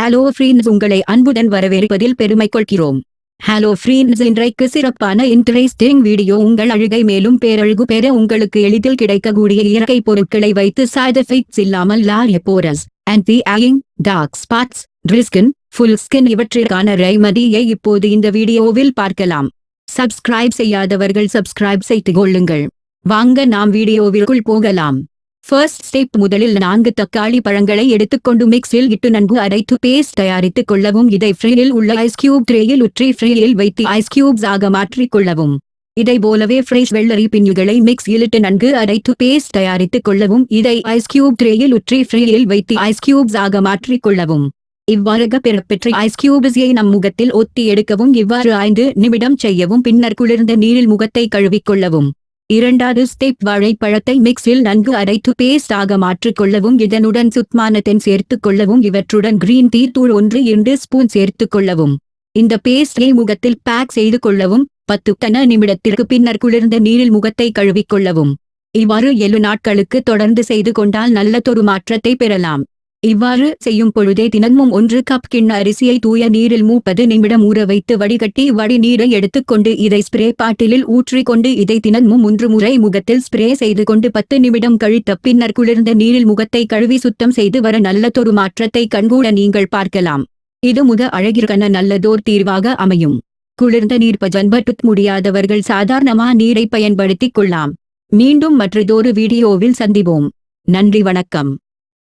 Hello friends உங்களை அன்புடன் வரவேற்பதில் பெருமை கொள்கிறோம் ஹலோ ஃப்ரீன்ஸ் இன்றைக்கு சிறப்பான இன்ட்ரெஸ்டிங் வீடியோ உங்கள் அழுகை மேலும் பேரழகு பெற உங்களுக்கு எளிதில் கிடைக்கக்கூடிய இயற்கை பொருட்களை வைத்து சைட் எஃபெக்ட்ஸ் இல்லாமல் and the ஆயிங் dark spots dry skin full skin இவற்றிற்கான ரைமதியை இப்போது இந்த வீடியோவில் பார்க்கலாம். சப்ஸ்கிரைப் செய்யாதவர்கள் சப்ஸ்கிரைப் செய்து கொள்ளுங்கள். வாங்க நாம் வீடியோவிற்குள் போகலாம். ஃபர்ஸ்ட் ஸ்டெப் முதலில் நான்கு தக்காளி பழங்களை எடுத்துக்கொண்டு மிக்ஸில் இட்டு நன்கு அரைத்து பேஸ்ட் தயாரித்துக் கொள்ளவும். இதை ஃப்ரீயில் உள்ள ஐஸ் கியூப் ட்ரேயில் உற்றி ஃப்ரீயில் வைத்து ஐஸ் கியூப்ஸ் ஆக மாற்றிக் கொள்ளவும். இதை போலவே ஃப்ரெஷ் வெள்ளரி பிஞ்சுகளை மிக்ஸ் இட்டு நன்கு அரைத்து பேஸ்ட் தயாரித்துக் கொள்ளவும். இதை ஐஸ் கியூப் ட்ரேயில் உற்றி ஃப்ரீயில் வைத்து ஐஸ் கியூப்ஸ் ஆக மாற்றிக் கொள்ளவும். இவ்வாறாக பெறப்பெற்ற ஐஸ் கியூப்ஸை நம் முகத்தில் ஒத்தி எடுக்கவும். இவ்வாறு ஐந்து நிமிடம் செய்யவும். பின்னர் குளிர்ந்த நீரில் முகத்தை கழுவிக் கொள்ளவும். இரண்டாவது ஸ்டெப் வாழைப்பழத்தை மிக்ஸில் நன்கு அரைத்து பேஸ்ட் ஆக மாற்றிக்கொள்ளவும் இதனுடன் சுத்மான சேர்த்துக் கொள்ளவும் இவற்றுடன் கிரீன் டீ தூள் ஒன்று இரண்டு ஸ்பூன் சேர்த்துக் கொள்ளவும். இந்த பேஸ்டை முகத்தில் பேக் செய்து கொள்ளவும் பத்து கன நிமிடத்திற்கு பின்னர் குளிர்ந்த நீரில் முகத்தை கழுவிக் கொள்ளவும். இவ்வாறு ஏழு நாட்களுக்கு தொடர்ந்து செய்து கொண்டால் நல்லதொரு மாற்றத்தை பெறலாம். இவ்வாறு செய்யும் பொழுதே தினமும் ஒன்று கப் கிண்ண அரிசியை தூய நீரில் மூப்பது நிமிடம் ஊற வைத்து வடிகட்டி வடி நீரை எடுத்துக்கொண்டு இதை ஸ்ப்ரே பாட்டிலில் ஊற்றிக்கொண்டு இதை தினமும் மூன்று முறை முகத்தில் ஸ்ப்ரே செய்து கொண்டு பத்து நிமிடம் கழித்த பின்னர் குளிர்ந்த நீரில் முகத்தை கழுவி சுத்தம் செய்து வர நல்லதொரு மாற்றத்தை கண்கூட நீங்கள் பார்க்கலாம். இது முக அழகிற்கன நல்லதோர் தீர்வாக அமையும். குளிர்ந்த நீர் பஜன்பட்டு முடியாதவர்கள் சாதாரணமா நீரை பயன்படுத்திக் கொள்ளலாம். மீண்டும் மற்றதொரு வீடியோவில் சந்திப்போம். நன்றி வணக்கம்.